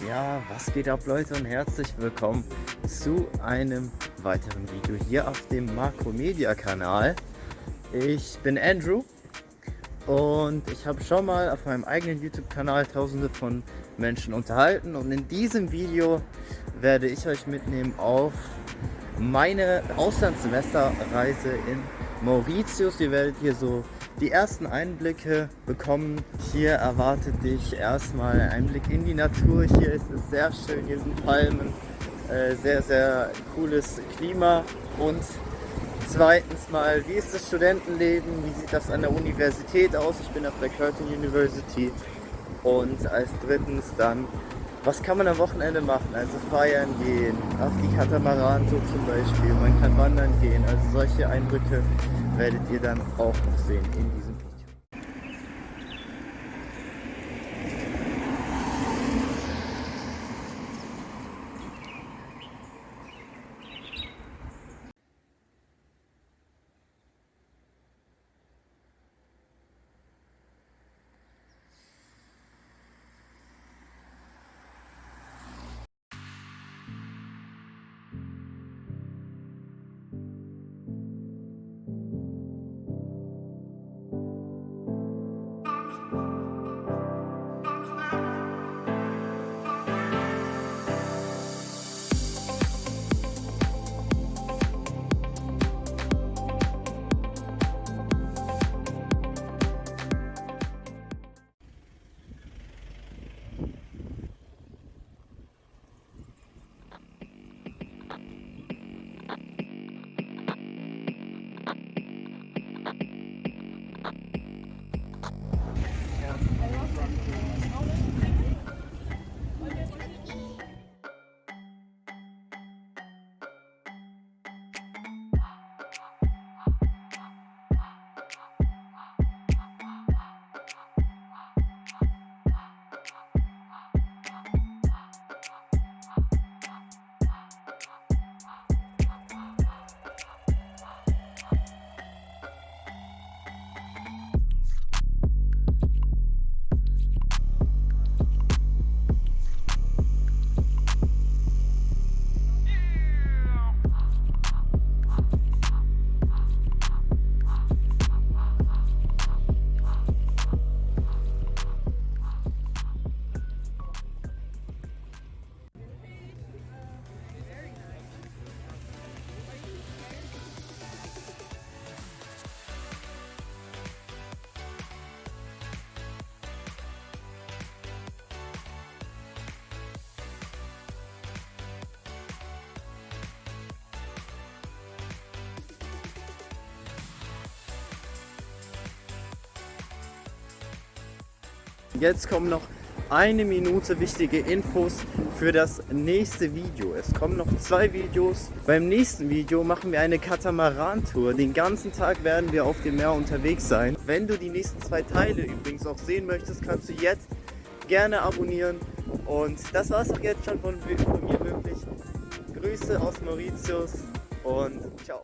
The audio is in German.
Ja, was geht ab Leute und herzlich willkommen zu einem weiteren Video hier auf dem Makromedia Kanal. Ich bin Andrew und ich habe schon mal auf meinem eigenen YouTube Kanal tausende von Menschen unterhalten und in diesem Video werde ich euch mitnehmen auf meine Auslandssemesterreise in Mauritius. Ihr werdet hier so die ersten Einblicke bekommen. Hier erwartet dich erstmal ein Einblick in die Natur. Hier ist es sehr schön, hier sind Palmen, äh, sehr, sehr cooles Klima. Und zweitens mal, wie ist das Studentenleben? Wie sieht das an der Universität aus? Ich bin auf der Curtin University. Und als drittens dann, was kann man am Wochenende machen? Also feiern gehen, auf die Katamaran-Tour zum Beispiel, man kann wandern gehen. Also solche Eindrücke werdet ihr dann auch noch sehen in diesem Video. Thank you. Jetzt kommen noch eine Minute wichtige Infos für das nächste Video. Es kommen noch zwei Videos. Beim nächsten Video machen wir eine Katamaran-Tour. Den ganzen Tag werden wir auf dem Meer unterwegs sein. Wenn du die nächsten zwei Teile übrigens auch sehen möchtest, kannst du jetzt gerne abonnieren. Und das war es auch jetzt schon von, von mir wirklich. Grüße aus Mauritius und ciao.